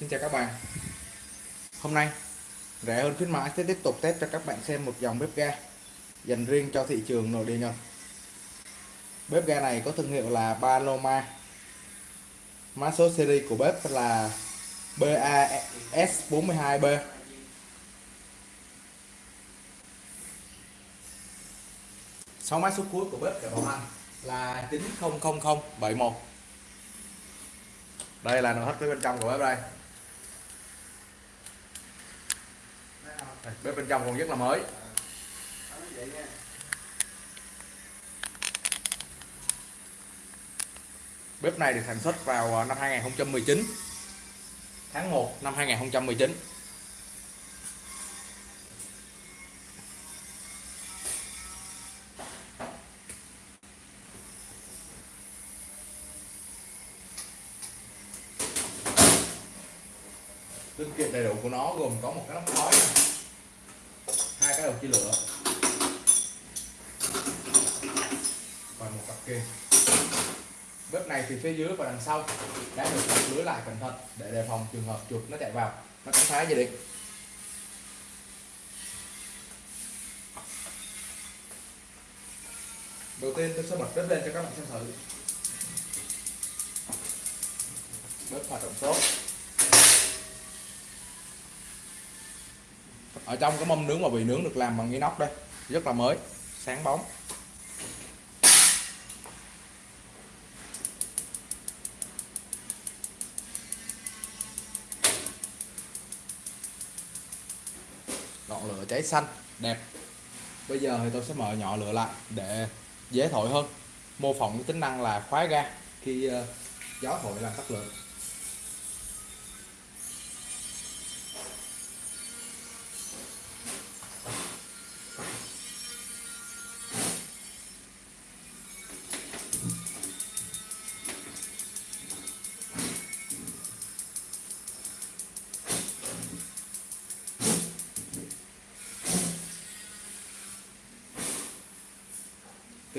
Xin chào các bạn. Hôm nay, rẻ hơn khuyến mãi sẽ tiếp tục test cho các bạn xem một dòng bếp ga dành riêng cho thị trường nội địa Nhật. Bếp ga này có thương hiệu là Paloma. Mã số series của bếp là BAS42B Sáu mã số cuối của bếp để bảo hành là 900071 đây là nội thất phía bên trong của bếp đây. Bếp bên trong còn rất là mới. Bếp này được sản xuất vào à, năm 2019 tháng 1 năm 2019 linh kiện đầy đủ của nó gồm có một cái nắp khói này cái đầu chia lửa và một cặp kia. Bếp này thì phía dưới và đằng sau. Đã được đặt lưới lại cẩn thận để đề phòng trường hợp chuột nó chạy vào. Nó cắn phá dây điện đầu tiên tôi sẽ bật bếp lên cho các bạn xem thử. Bếp hoạt động tốt. Ở trong cái mâm nướng mà bị nướng được làm bằng inox đây, rất là mới, sáng bóng. Ngọn lửa cháy xanh, đẹp. Bây giờ thì tôi sẽ mở nhỏ lửa lại để dễ thổi hơn. Mô phỏng cái tính năng là khóa ga khi ờ, gió thổi làm tắt lửa.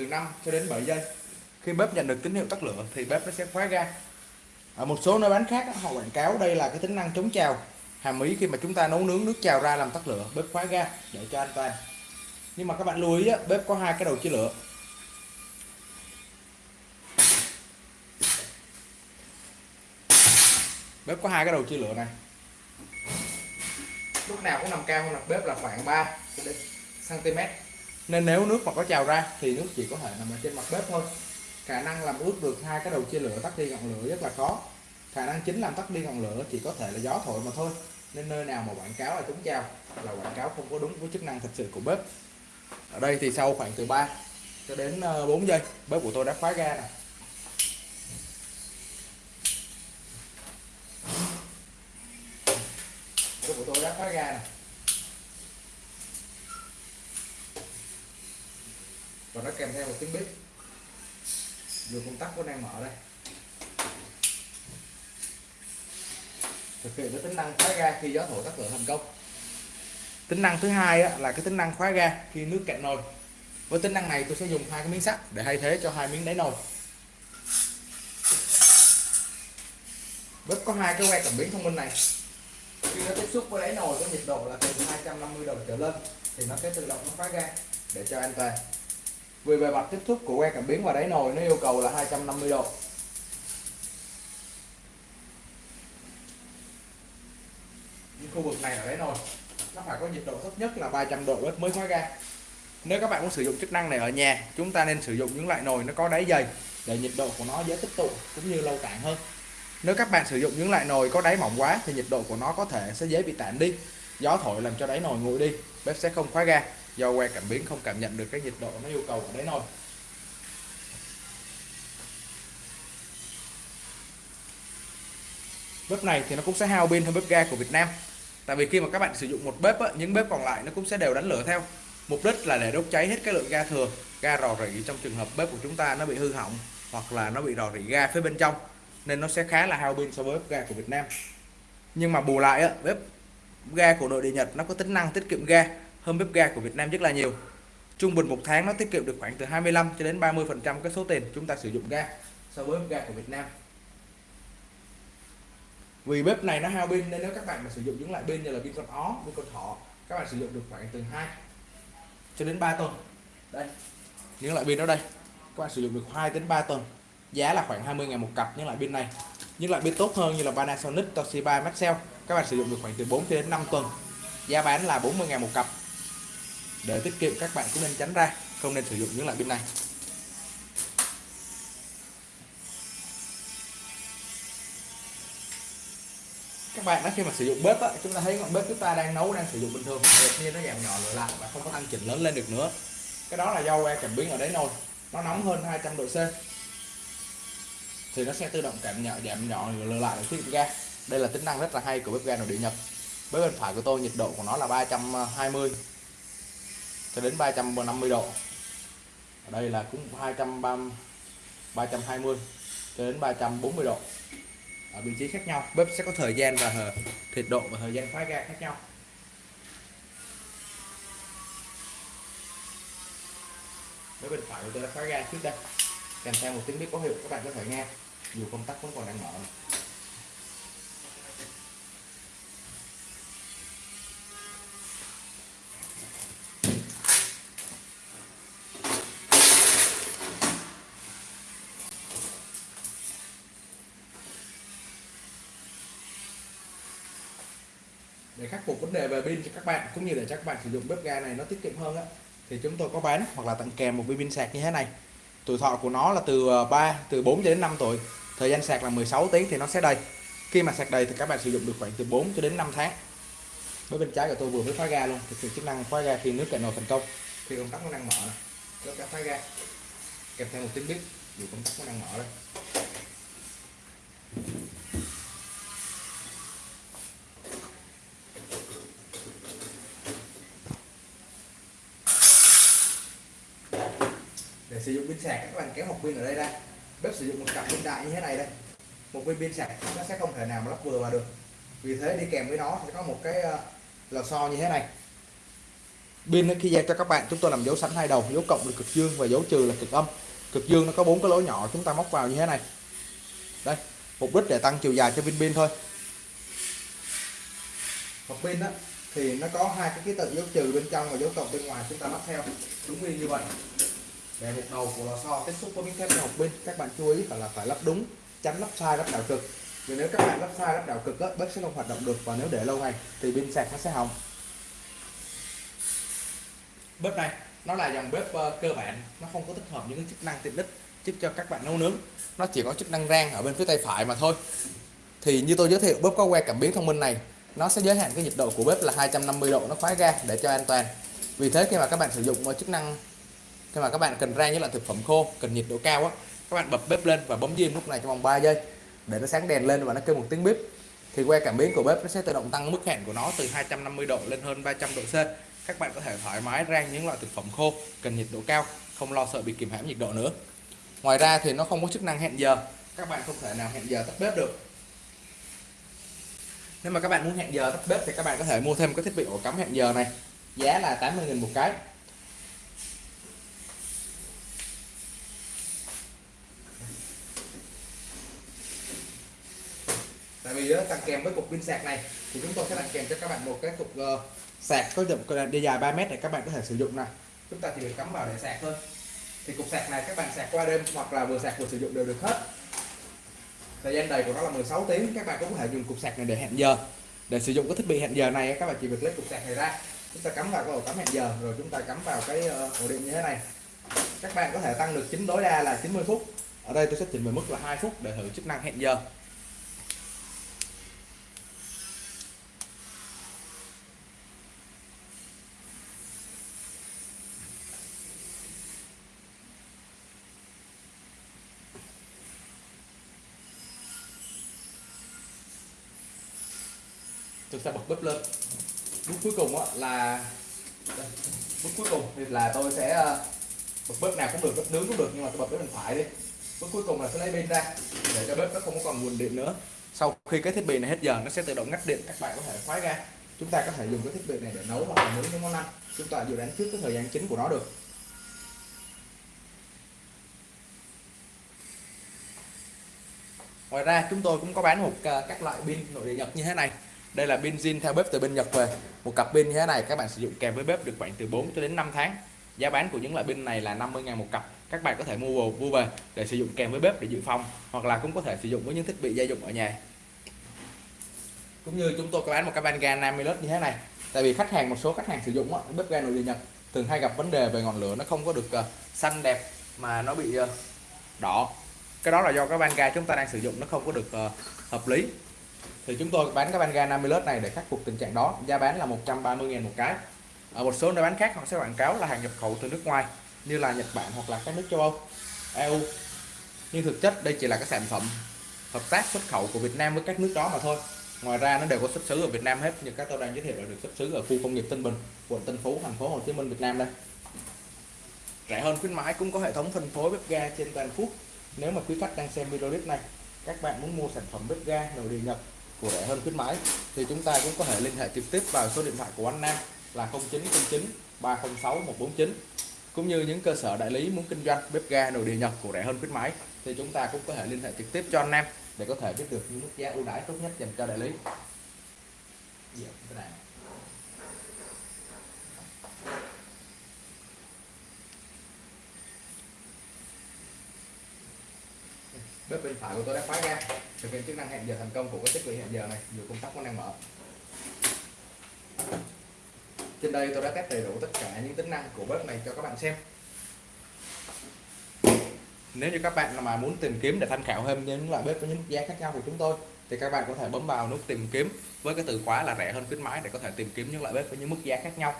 Từ 5 cho đến 7 giây. Khi bếp nhận được tín hiệu tắt lửa thì bếp nó sẽ khóa ga. Ở một số nơi bán khác họ quảng cáo đây là cái tính năng chống trào. Hàm ý khi mà chúng ta nấu nướng nước trào ra làm tắt lửa, bếp khóa ga, để cho an toàn. Nhưng mà các bạn lưu ý bếp có hai cái đầu chia lửa. Bếp có hai cái đầu chia lửa này. Lúc nào cũng nằm cao hơn mặt bếp là khoảng 3 cm nên nếu nước mà có trào ra thì nước chỉ có thể nằm ở trên mặt bếp thôi. Khả năng làm ướt được hai cái đầu chia lửa, tắt đi ngọn lửa rất là khó. Khả năng chính làm tắt đi ngọn lửa chỉ có thể là gió thổi mà thôi. Nên nơi nào mà quảng cáo là chống trào là quảng cáo không có đúng với chức năng thật sự của bếp. Ở đây thì sau khoảng từ 3 cho đến ờ, 4 giây, bếp của tôi đã khóa ga này bếp của tôi đã khóa ga này và nó kèm theo một tiếng bếp. Vừa công tắc của đang mở đây. Thực hiện cái tính năng khóa ga khi gió thổi tắt lửa thành công. Tính năng thứ hai là cái tính năng khóa ga khi nước cạn nồi. Với tính năng này tôi sẽ dùng hai cái miếng sắt để thay thế cho hai miếng đáy nồi. Bếp có hai cái que cảm biến thông minh này. Khi nó tiếp xúc với đáy nồi có nhiệt độ là từ 250 độ trở lên, thì nó sẽ tự động nó khóa ga để cho an toàn vì bề mặt tiếp xúc của que cảm biến và đáy nồi nó yêu cầu là 250 độ. Những khu vực này là đáy nồi, nó phải có nhiệt độ thấp nhất là 300 độ bếp mới khóa ga nếu các bạn muốn sử dụng chức năng này ở nhà, chúng ta nên sử dụng những loại nồi nó có đáy dày để nhiệt độ của nó dễ tích tụ cũng như lâu tản hơn. Nếu các bạn sử dụng những loại nồi có đáy mỏng quá thì nhiệt độ của nó có thể sẽ dễ bị tản đi. Gió thổi làm cho đáy nồi nguội đi, bếp sẽ không khóa ga do que cảm biến không cảm nhận được cái nhiệt độ nó yêu cầu ở đấy thôi. bếp này thì nó cũng sẽ hao pin hơn bếp ga của Việt Nam. Tại vì khi mà các bạn sử dụng một bếp á, những bếp còn lại nó cũng sẽ đều đánh lửa theo. Mục đích là để đốt cháy hết cái lượng ga thừa ga rò rỉ trong trường hợp bếp của chúng ta nó bị hư hỏng hoặc là nó bị rò rỉ ga phía bên trong nên nó sẽ khá là hao pin so với bếp ga của Việt Nam. Nhưng mà bù lại á, bếp ga của nội địa Nhật nó có tính năng tiết kiệm ga hơn bếp ga của Việt Nam rất là nhiều. Trung bình một tháng nó tiết kiệm được khoảng từ 25 cho đến 30 phần trăm cái số tiền chúng ta sử dụng ga so với bếp ga của Việt Nam. Vì bếp này nó hao pin nên nếu các bạn mà sử dụng những loại pin như là pin con ó, pin con thỏ, các bạn sử dụng được khoảng từ 2 cho đến 3 tuần. Đây, những loại pin đó đây. Các bạn sử dụng được 2 đến 3 tuần. Giá là khoảng 20 ngàn một cặp những loại pin này. Những loại pin tốt hơn như là Panasonic, Toshiba, Maxell, các bạn sử dụng được khoảng từ 4 đến 5 tuần. Giá bán là 40 ngàn một cặp để tiết kiệm các bạn cũng nên tránh ra không nên sử dụng những loại pin này. Các bạn đó khi mà sử dụng bếp á, chúng ta thấy ngọn bếp chúng ta đang nấu đang sử dụng bình thường đột nhiên nó giảm nhỏ lại và không có tăng chỉnh lớn lên được nữa. Cái đó là do que cảm biến ở đấy nồi nó nóng hơn 200 độ C. Thì nó sẽ tự động cảm nhỏ giảm nhỏ lửa lại ở thiết ga. Đây là tính năng rất là hay của bếp ga nội địa Nhật. Bếp bên phải của tôi nhiệt độ của nó là 320 cho đến 350 độ. Ở đây là cũng 230 320 cho đến 340 độ. Ở vị trí khác nhau. Bếp sẽ có thời gian và nhiệt độ và thời gian phá ga khác nhau. Bếp bên phải của tôi đã phá ga trước đây. Kèm theo một tiếng bếp có hiệu các bạn có thể nghe. Dù công tắc vẫn còn đang mở để khắc phục vấn đề về pin cho các bạn, cũng như để cho các bạn sử dụng bếp ga này nó tiết kiệm hơn á, thì chúng tôi có bán hoặc là tặng kèm một viên pin sạc như thế này. Tuổi thọ của nó là từ ờ, 3 từ 4 đến 5 tuổi, thời gian sạc là 16 tiếng thì nó sẽ đầy. Khi mà sạc đầy thì các bạn sử dụng được khoảng từ 4 cho đến 5 tháng. Với bên trái của tôi vừa mới khóa ga luôn thực hiện chức năng khóa ga khi nước cạn nồi thành công, khi công tắc nó đang mở nó đã khóa ga, kèm theo một tiếng bếp, dù công tắc nó đang mở đây. Để sử dụng pin sạc. Các bạn kéo một pin ở đây ra. Bếp sử dụng một cặp pin đại như thế này đây. Một viên pin sạc, nó sẽ không thể nào mà lắp vừa vào được. Vì thế đi kèm với nó sẽ có một cái ờ, lò xo như thế này. Pin khi giao cho các bạn, chúng tôi làm dấu sẵn hai đầu, dấu cộng là cực dương và dấu trừ là cực âm. Cực dương nó có bốn cái lỗ nhỏ chúng ta móc vào như thế này. Đây mục đích để tăng chiều dài cho pin pin thôi. Một pin đó thì nó có hai cái ký tự dấu trừ bên trong và dấu cộng bên ngoài, chúng ta lắp theo. Đúng như vậy để một đầu của lò xo tiếp xúc với miếng thép học bên các bạn chú ý phải là phải lắp đúng tránh lắp sai lắp đảo cực. Vì nếu các bạn lắp sai lắp đảo cực á, bếp sẽ không hoạt động được và nếu để lâu ngày thì pin sạc nó sẽ hỏng. Bếp này nó là dòng bếp ờ, cơ bản nó không có tích hợp những cái chức năng tiện ích giúp cho các bạn nấu nướng. Nó chỉ có chức năng rang ở bên phía tay phải mà thôi. Thì như tôi giới thiệu bếp có que cảm biến thông minh này nó sẽ giới hạn cái nhiệt độ của bếp là 250 độ nó khóa ga để cho an toàn. Vì thế khi mà các bạn sử dụng ờ, chức năng khi mà các bạn cần rang những loại thực phẩm khô, cần nhiệt độ cao á, các bạn bật bếp lên và bấm diêm lúc này trong vòng 3 giây, để nó sáng đèn lên và nó kêu một tiếng bếp thì que cảm biến của bếp nó sẽ tự động tăng mức hẹn của nó từ 250 độ lên hơn 300 độ C. Các bạn có thể thoải mái rang những loại thực phẩm khô, cần nhiệt độ cao, không lo sợ bị kìm hãm nhiệt độ nữa. Ngoài ra thì nó không có chức năng hẹn giờ. Các bạn không thể nào hẹn giờ tắt bếp được. Nếu mà các bạn muốn hẹn giờ tắt bếp thì các bạn có thể mua thêm cái thiết bị ổ cắm hẹn giờ này. Giá là 80.000 một cái. Tại vì ờ, đó, tặng kèm với cục pin sạc này thì chúng tôi sẽ tặng kèm cho các bạn một cái cục uh, sạc có dòng đi dài 3 mét để các bạn có thể sử dụng này chúng ta chỉ việc cắm vào để sạc thôi. Thì cục sạc này các bạn sạc qua đêm hoặc là vừa sạc vừa sử dụng đều được hết. Thời gian đầy của nó là 16 tiếng các bạn cũng có thể dùng cục sạc này để hẹn giờ. Để sử dụng cái thiết bị hẹn giờ này các bạn chỉ việc lấy cục sạc này ra. Chúng ta cắm vào cái ổ cắm hẹn giờ rồi chúng ta cắm vào cái ờ, ổ điện như thế này. Các bạn có thể tăng được chính tối đa là 90 phút. Ở đây tôi sẽ chỉnh về mức là 2 phút để thử chức năng hẹn giờ. Tôi sẽ bật bếp lên. Bước cuối cùng là bước cuối cùng thì là tôi sẽ ờ, bật bếp nào cũng được, bếp nướng cũng được, nhưng mà tôi bật bếp bên phải đi. Bước cuối cùng là sẽ lấy pin ra, để cho bếp nó không còn nguồn điện nữa. Sau khi cái thiết bị này hết giờ, nó sẽ tự động ngắt điện, các bạn có thể khóa ra. Chúng ta có thể dùng cái thiết bị này để nấu hoặc là nướng những món ăn. Chúng ta dự đoán trước cái thời gian chính của nó được. Ngoài ra, chúng tôi cũng có bán một ờ, các loại pin nội địa nhật như thế này đây là pin zin theo bếp từ bên Nhật về. Một cặp pin như thế này các bạn sử dụng kèm với bếp được khoảng từ 4 cho đến 5 tháng. Giá bán của những loại pin này là 50.000 một cặp. Các bạn có thể mua mua về để sử dụng kèm với bếp để dự phòng hoặc là cũng có thể sử dụng với những thiết bị gia dụng ở nhà. Cũng như chúng tôi có bán một cái van ga 50 lít như thế này. Tại vì khách hàng một số khách hàng sử dụng bếp ga nội địa nhật thường hay gặp vấn đề về ngọn lửa nó không có được uh, xanh đẹp mà nó bị uh, đỏ. Cái đó là do cái van ga chúng ta đang sử dụng nó không có được uh, hợp lý thì chúng tôi bán cái van ga 50 led này để khắc phục tình trạng đó. Giá bán là 130.000 một cái. Ở một số nơi bán khác họ sẽ quảng cáo là hàng nhập khẩu từ nước ngoài, như là Nhật Bản hoặc là các nước châu Âu EU nhưng thực chất đây chỉ là các sản phẩm hợp tác xuất khẩu của Việt Nam với các nước đó mà thôi. Ngoài ra nó đều có xuất xứ ở Việt Nam hết, như các tôi đang giới thiệu là được xuất xứ ở khu công nghiệp Tân Bình, quận Tân Phú, thành phố Hồ Chí Minh, Việt Nam đây. Rẻ hơn khuyến mãi, cũng có hệ thống phân phối bếp ga trên toàn quốc. Nếu mà quý khách đang xem video clip này, các bạn muốn mua sản phẩm bếp ga nồi điện Nhật của rẻ hơn khuyến mãi, thì chúng ta cũng có thể liên hệ trực tiếp vào số điện thoại của anh Nam là 0909 306 149 cũng như những cơ sở đại lý muốn kinh doanh bếp ga nội địa Nhật của rẻ hơn khuyến mãi, thì chúng ta cũng có thể liên hệ trực tiếp cho anh Nam để có thể biết được những mức giá ưu đãi tốt nhất dành cho đại lý. Dạ, bếp bên phải của tôi đã khóa ra. Thực hiện chức năng hẹn giờ thành công của cái thiết bị hẹn giờ này. Dù công tắc vẫn đang mở. Trên đây tôi đã test đầy đủ tất cả những tính năng của bếp này cho các bạn xem. Nếu như các bạn mà muốn tìm kiếm để tham khảo thêm những loại bếp với những mức giá khác nhau của chúng tôi, thì các bạn có thể bấm vào nút tìm kiếm với cái từ khóa là rẻ hơn khuyến mãi để có thể tìm kiếm những loại bếp với những mức giá khác nhau.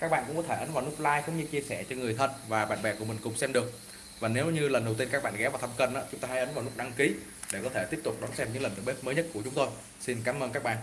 Các bạn cũng có thể ấn vào nút like cũng như chia sẻ cho người thân và bạn bè của mình cùng xem được và nếu như lần đầu tiên các bạn ghé vào thăm kênh đó, chúng ta hãy ấn vào nút đăng ký để có thể tiếp tục đón xem những lần bếp mới nhất của chúng tôi. Xin cảm ơn các bạn.